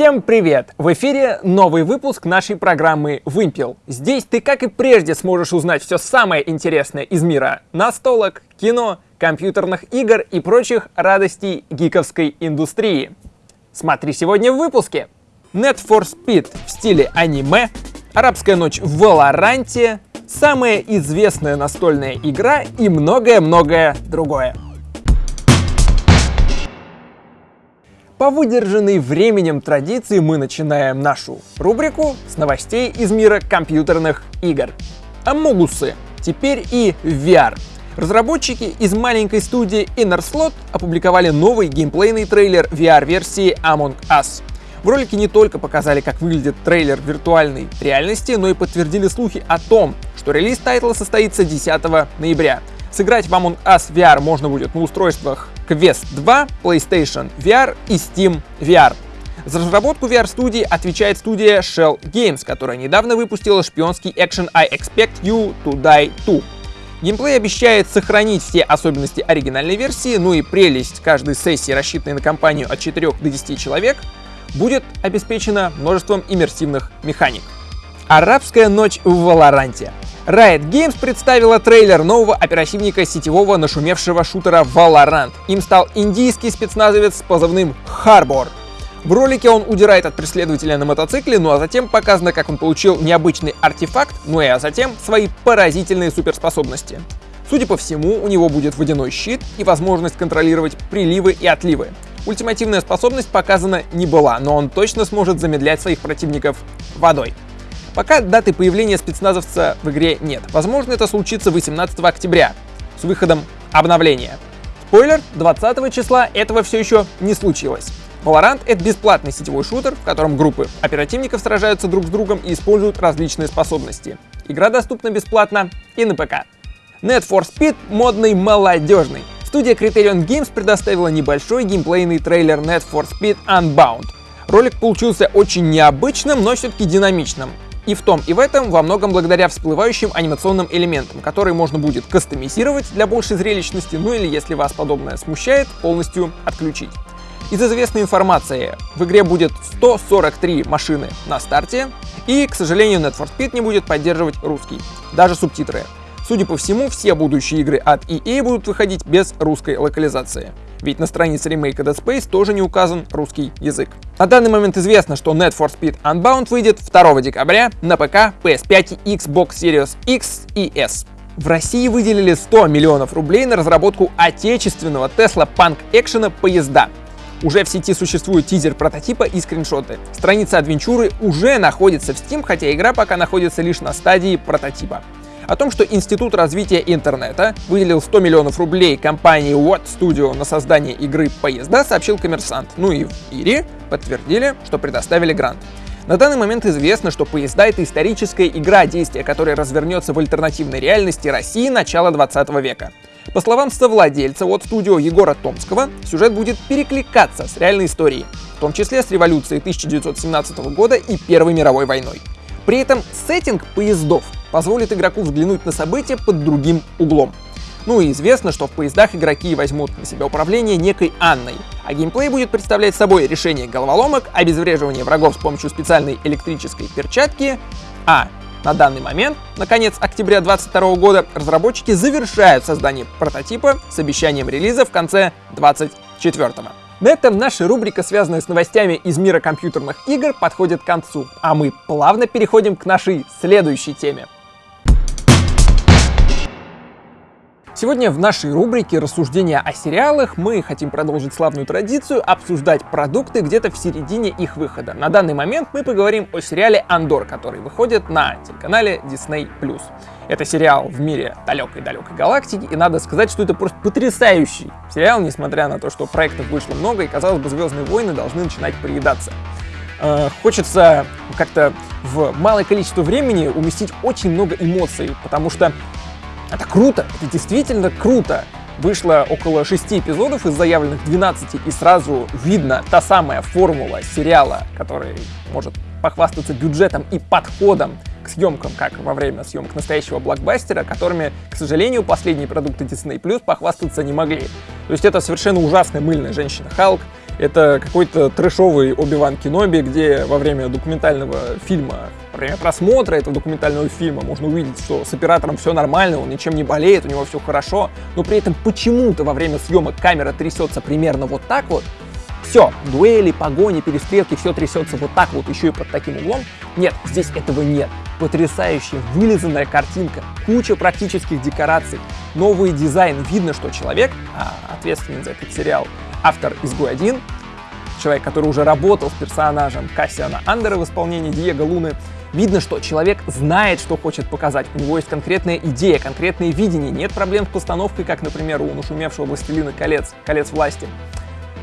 Всем привет! В эфире новый выпуск нашей программы «Вымпел». Здесь ты, как и прежде, сможешь узнать все самое интересное из мира настолок, кино, компьютерных игр и прочих радостей гиковской индустрии. Смотри сегодня в выпуске. Net for Speed в стиле аниме, арабская ночь в Валоранте, самая известная настольная игра и многое-многое другое. По выдержанной временем традиции мы начинаем нашу рубрику с новостей из мира компьютерных игр. Амогусы. Теперь и VR. Разработчики из маленькой студии Innerslot опубликовали новый геймплейный трейлер VR-версии Among Us. В ролике не только показали, как выглядит трейлер виртуальной реальности, но и подтвердили слухи о том, что релиз тайтла состоится 10 ноября. Сыграть в Among Us VR можно будет на устройствах Quest 2, PlayStation VR и Steam VR. За разработку VR-студии отвечает студия Shell Games, которая недавно выпустила шпионский экшен I Expect You to Die 2. Геймплей обещает сохранить все особенности оригинальной версии, ну и прелесть каждой сессии, рассчитанной на компанию от 4 до 10 человек, будет обеспечена множеством иммерсивных механик. Арабская ночь в Валоранте. Riot Games представила трейлер нового оперативника сетевого нашумевшего шутера Valorant. Им стал индийский спецназовец с позывным Harbor. В ролике он удирает от преследователя на мотоцикле, ну а затем показано, как он получил необычный артефакт, ну и а затем свои поразительные суперспособности. Судя по всему, у него будет водяной щит и возможность контролировать приливы и отливы. Ультимативная способность показана не была, но он точно сможет замедлять своих противников водой. Пока даты появления спецназовца в игре нет. Возможно, это случится 18 октября с выходом обновления. Спойлер, 20 числа этого все еще не случилось. Valorant — это бесплатный сетевой шутер, в котором группы оперативников сражаются друг с другом и используют различные способности. Игра доступна бесплатно и на ПК. Net for Speed — модный молодежный. Студия Criterion Games предоставила небольшой геймплейный трейлер Net for Speed Unbound. Ролик получился очень необычным, но все-таки динамичным. И в том и в этом во многом благодаря всплывающим анимационным элементам, которые можно будет кастомизировать для большей зрелищности, ну или если вас подобное смущает, полностью отключить. Из известной информации, в игре будет 143 машины на старте, и, к сожалению, Net for Speed не будет поддерживать русский, даже субтитры. Судя по всему, все будущие игры от EA будут выходить без русской локализации. Ведь на странице ремейка Dead Space тоже не указан русский язык. На данный момент известно, что Net for Speed Unbound выйдет 2 декабря на ПК, PS5 и Xbox Series X и S. В России выделили 100 миллионов рублей на разработку отечественного Tesla Punk экшена поезда. Уже в сети существует тизер прототипа и скриншоты. Страница адвенчуры уже находится в Steam, хотя игра пока находится лишь на стадии прототипа. О том, что Институт развития интернета выделил 100 миллионов рублей компании What Studio на создание игры «Поезда», сообщил коммерсант. Ну и в Ире подтвердили, что предоставили грант. На данный момент известно, что «Поезда» — это историческая игра, действия которая развернется в альтернативной реальности России начала 20 века. По словам совладельца от студио Егора Томского, сюжет будет перекликаться с реальной историей, в том числе с революцией 1917 года и Первой мировой войной. При этом сеттинг поездов позволит игроку взглянуть на события под другим углом. Ну и известно, что в поездах игроки возьмут на себя управление некой Анной, а геймплей будет представлять собой решение головоломок, обезвреживание врагов с помощью специальной электрической перчатки, а на данный момент, на конец октября 2022 года, разработчики завершают создание прототипа с обещанием релиза в конце 2024. На этом наша рубрика, связанная с новостями из мира компьютерных игр, подходит к концу, а мы плавно переходим к нашей следующей теме. Сегодня в нашей рубрике «Рассуждения о сериалах» мы хотим продолжить славную традицию обсуждать продукты где-то в середине их выхода. На данный момент мы поговорим о сериале «Андор», который выходит на телеканале Disney+. Это сериал в мире далекой-далекой галактики, и надо сказать, что это просто потрясающий сериал, несмотря на то, что проектов вышло много, и, казалось бы, «Звездные войны» должны начинать приедаться. Э, хочется как-то в малое количество времени уместить очень много эмоций, потому что это круто, это действительно круто. Вышло около 6 эпизодов из заявленных 12, и сразу видно та самая формула сериала, который может похвастаться бюджетом и подходом к съемкам, как во время съемок настоящего блокбастера, которыми, к сожалению, последние продукты Disney Plus похвастаться не могли. То есть это совершенно ужасная мыльная женщина Халк, Это какой-то трэшовый Оби-Ван Кеноби, где во время документального фильма, во время просмотра этого документального фильма можно увидеть, что с оператором все нормально, он ничем не болеет, у него все хорошо, но при этом почему-то во время съемок камера трясется примерно вот так вот, все, дуэли, погони, перестрелки, все трясется вот так вот, еще и под таким углом. Нет, здесь этого нет. Потрясающая вылизанная картинка, куча практических декораций, новый дизайн. Видно, что человек, а, ответственный за этот сериал, автор «Изгой 1», человек, который уже работал с персонажем Кассиана Андера в исполнении Диего Луны, Видно, что человек знает, что хочет показать, у него есть конкретная идея, конкретное видение, нет проблем с постановкой, как, например, у нашумевшего «Властелина колец», «Колец власти».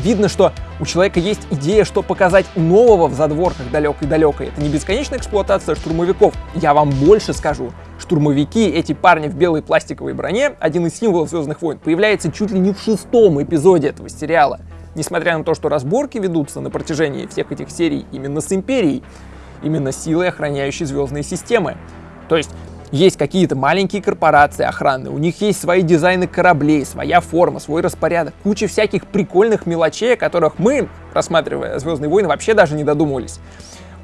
Видно, что у человека есть идея, что показать нового в задворках далекой-далекой. Это не бесконечная эксплуатация штурмовиков. Я вам больше скажу. Штурмовики, эти парни в белой пластиковой броне, один из символов Звездных войн, появляется чуть ли не в шестом эпизоде этого сериала. Несмотря на то, что разборки ведутся на протяжении всех этих серий именно с Империей, именно силой, охраняющей звездные системы. То есть есть какие-то маленькие корпорации охранные, у них есть свои дизайны кораблей, своя форма, свой распорядок, куча всяких прикольных мелочей, о которых мы, рассматривая «Звездные войны», вообще даже не додумывались.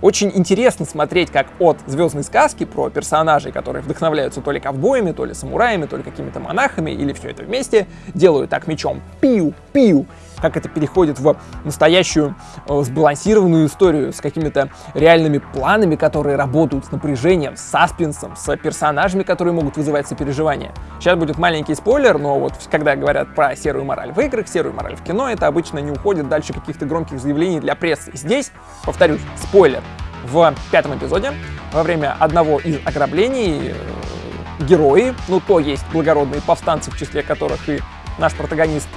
Очень интересно смотреть, как от звездной сказки про персонажей, которые вдохновляются то ли ковбоями, то ли самураями, то ли какими-то монахами, или все это вместе, делают так мечом. Пиу-пиу, как это переходит в настоящую э, сбалансированную историю с какими-то реальными планами, которые работают с напряжением, с саспенсом, с персонажами, которые могут вызывать сопереживание. Сейчас будет маленький спойлер, но вот когда говорят про серую мораль в играх, серую мораль в кино, это обычно не уходит дальше каких-то громких заявлений для прессы. Здесь, повторюсь, спойлер. В пятом эпизоде, во время одного из ограблений, э, герои, ну то есть благородные повстанцы, в числе которых и наш протагонист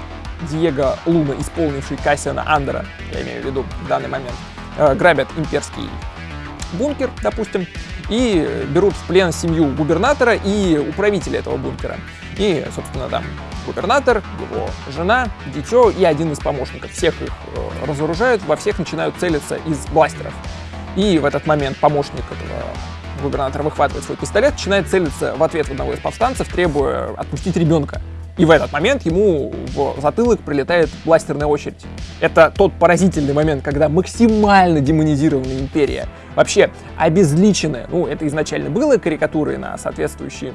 Диего Луна, исполнивший Кассиана Андера, я имею в виду в данный момент, э, грабят имперский бункер, допустим, и берут в плен семью губернатора и управителя этого бункера. И, собственно, там губернатор, его жена, дитё и один из помощников. Всех их э, разоружают, во всех начинают целиться из бластеров. И в этот момент помощник этого губернатора выхватывает свой пистолет, начинает целиться в ответ одного из повстанцев, требуя отпустить ребенка. И в этот момент ему в затылок прилетает бластерная очередь. Это тот поразительный момент, когда максимально демонизированная империя, вообще обезличенная, ну это изначально было карикатурой на соответствующие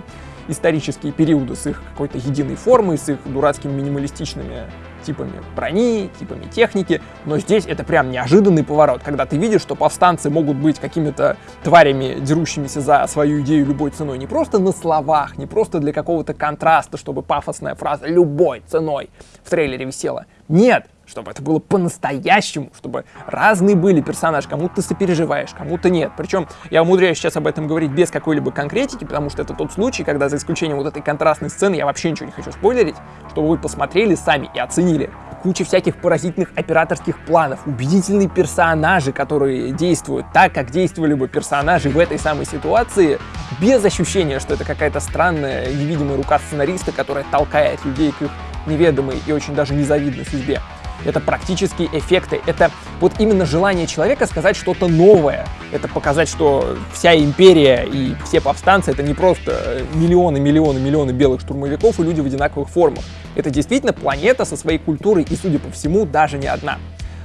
исторические периоды с их какой-то единой формой, с их дурацкими минималистичными типами брони, типами техники, но здесь это прям неожиданный поворот, когда ты видишь, что повстанцы могут быть какими-то тварями, дерущимися за свою идею любой ценой, не просто на словах, не просто для какого-то контраста, чтобы пафосная фраза «любой ценой» в трейлере висела. Нет, чтобы это было по-настоящему, чтобы разные были персонажи, кому-то ты сопереживаешь, кому-то нет. Причем я умудряюсь сейчас об этом говорить без какой-либо конкретики, потому что это тот случай, когда за исключением вот этой контрастной сцены я вообще ничего не хочу спойлерить, чтобы вы посмотрели сами и оценили. Куча всяких поразительных операторских планов, убедительные персонажи, которые действуют так, как действовали бы персонажи в этой самой ситуации, без ощущения, что это какая-то странная невидимая рука сценариста, которая толкает людей к их неведомой и очень даже незавидной судьбе это практические эффекты, это вот именно желание человека сказать что-то новое. Это показать, что вся империя и все повстанцы это не просто миллионы, миллионы, миллионы белых штурмовиков и люди в одинаковых формах. Это действительно планета со своей культурой и, судя по всему, даже не одна.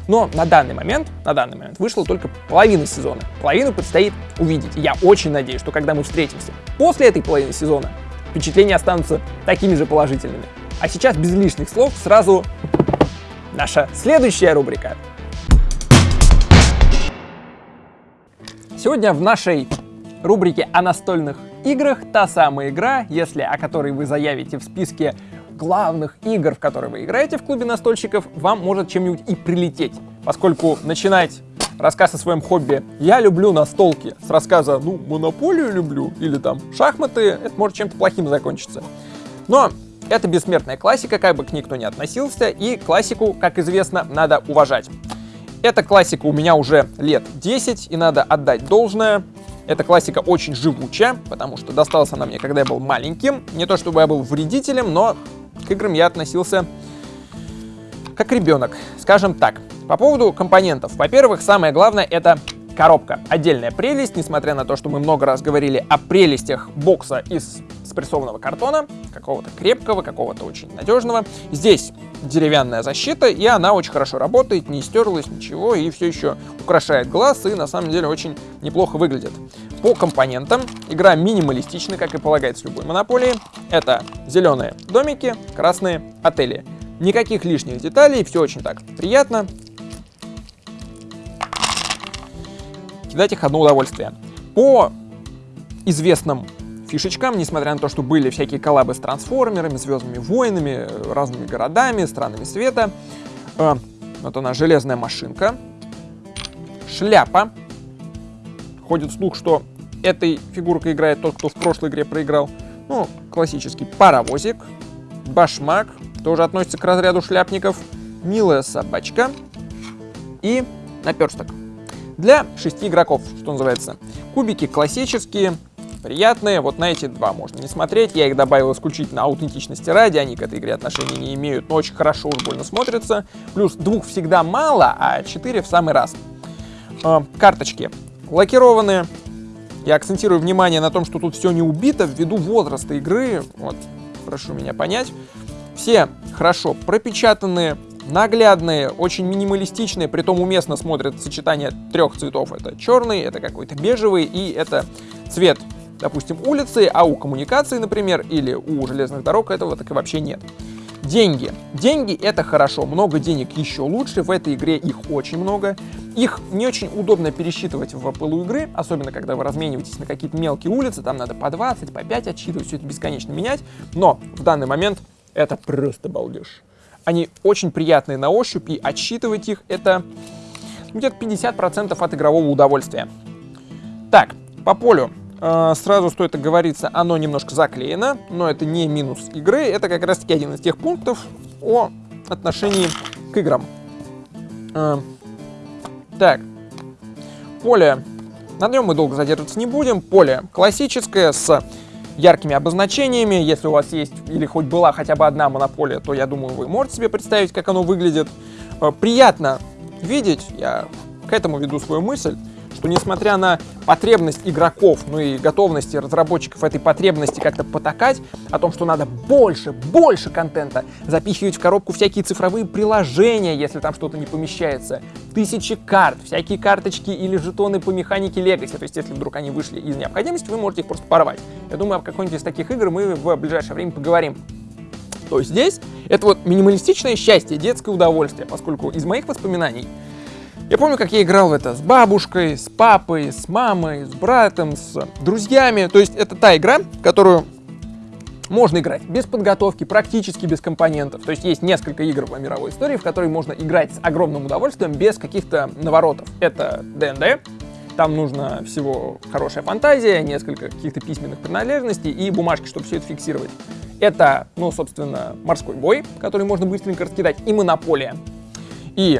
Но на данный момент, на данный момент вышла только половина сезона. Половину предстоит увидеть. я очень надеюсь, что когда мы встретимся после этой половины сезона, впечатления останутся такими же положительными. А сейчас без лишних слов сразу наша следующая рубрика. Сегодня в нашей рубрике о настольных играх та самая игра, если о которой вы заявите в списке главных игр, в которые вы играете в клубе настольщиков, вам может чем-нибудь и прилететь. Поскольку начинать рассказ о своем хобби «Я люблю настолки» с рассказа «Ну, монополию люблю» или там «Шахматы», это может чем-то плохим закончиться. Но это бессмертная классика, как бы к ней кто ни относился, и классику, как известно, надо уважать. Эта классика у меня уже лет 10, и надо отдать должное. Эта классика очень живучая, потому что досталась она мне, когда я был маленьким. Не то чтобы я был вредителем, но к играм я относился как ребенок, скажем так. По поводу компонентов. Во-первых, самое главное это коробка. Отдельная прелесть, несмотря на то, что мы много раз говорили о прелестях бокса из спрессованного картона, какого-то крепкого, какого-то очень надежного. Здесь деревянная защита, и она очень хорошо работает, не стерлась ничего, и все еще украшает глаз, и на самом деле очень неплохо выглядит. По компонентам игра минималистична, как и полагается любой монополии. Это зеленые домики, красные отели. Никаких лишних деталей, все очень так приятно. Кидать их одно удовольствие. По известным фишечкам, несмотря на то, что были всякие коллабы с трансформерами, звездными войнами, разными городами, странами света. Э, вот она, железная машинка. Шляпа. Ходит слух, что этой фигуркой играет тот, кто в прошлой игре проиграл. Ну, классический паровозик. Башмак. Тоже относится к разряду шляпников. Милая собачка. И наперсток. Для шести игроков, что называется. Кубики классические, приятные. Вот на эти два можно не смотреть. Я их добавил исключительно аутентичности ради. Они к этой игре отношения не имеют, но очень хорошо уж больно смотрятся. Плюс двух всегда мало, а четыре в самый раз. Э, карточки лакированные. Я акцентирую внимание на том, что тут все не убито ввиду возраста игры. Вот, прошу меня понять. Все хорошо пропечатанные, наглядные, очень минималистичные, при том уместно смотрят сочетание трех цветов. Это черный, это какой-то бежевый и это цвет допустим, улицы, а у коммуникации, например, или у железных дорог этого так и вообще нет. Деньги. Деньги это хорошо, много денег еще лучше, в этой игре их очень много. Их не очень удобно пересчитывать в пылу игры, особенно когда вы размениваетесь на какие-то мелкие улицы, там надо по 20, по 5 отсчитывать, все это бесконечно менять, но в данный момент это просто балдеж. Они очень приятные на ощупь, и отсчитывать их это где-то 50% от игрового удовольствия. Так, по полю. А, сразу стоит оговориться, оно немножко заклеено, но это не минус игры, это как раз таки один из тех пунктов о отношении к играм. А, так, поле, на нем мы долго задерживаться не будем, поле классическое с яркими обозначениями, если у вас есть или хоть была хотя бы одна монополия, то я думаю, вы можете себе представить, как оно выглядит. А, приятно видеть, я к этому веду свою мысль, что несмотря на потребность игроков, ну и готовности разработчиков этой потребности как-то потакать, о том, что надо больше, больше контента, запихивать в коробку всякие цифровые приложения, если там что-то не помещается, тысячи карт, всякие карточки или жетоны по механике Legacy, то есть если вдруг они вышли из необходимости, вы можете их просто порвать. Я думаю, об какой-нибудь из таких игр мы в ближайшее время поговорим. То есть здесь это вот минималистичное счастье, детское удовольствие, поскольку из моих воспоминаний я помню, как я играл в это с бабушкой, с папой, с мамой, с братом, с друзьями. То есть это та игра, которую можно играть без подготовки, практически без компонентов. То есть есть несколько игр в мировой истории, в которые можно играть с огромным удовольствием без каких-то наворотов. Это D&D, там нужно всего хорошая фантазия, несколько каких-то письменных принадлежностей и бумажки, чтобы все это фиксировать. Это, ну, собственно, морской бой, который можно быстренько раскидать, и монополия. И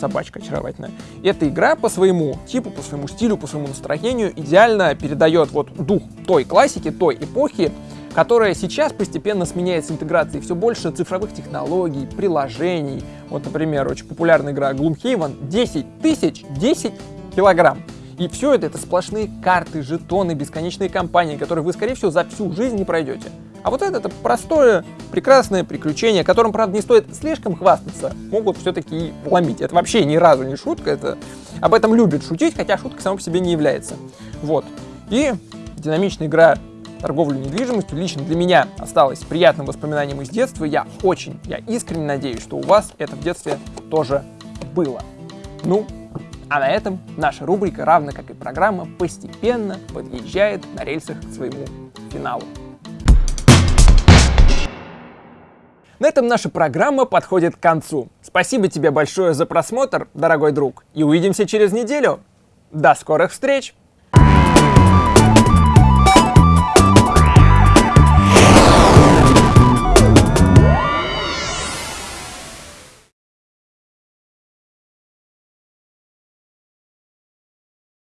собачка очаровательная. Эта игра по своему типу, по своему стилю, по своему настроению идеально передает вот дух той классики, той эпохи, которая сейчас постепенно сменяется интеграцией все больше цифровых технологий, приложений. Вот, например, очень популярная игра Gloomhaven 10 тысяч 10 килограмм. И все это, это сплошные карты, жетоны, бесконечные кампании, которые вы, скорее всего, за всю жизнь не пройдете. А вот это, это простое, прекрасное приключение, которым, правда, не стоит слишком хвастаться, могут все-таки и ломить. Это вообще ни разу не шутка, это об этом любят шутить, хотя шутка сама по себе не является. Вот. И динамичная игра торговлю недвижимостью лично для меня осталась приятным воспоминанием из детства. Я очень, я искренне надеюсь, что у вас это в детстве тоже было. Ну, а на этом наша рубрика, равно как и программа, постепенно подъезжает на рельсах к своему финалу. На этом наша программа подходит к концу. Спасибо тебе большое за просмотр, дорогой друг, и увидимся через неделю. До скорых встреч!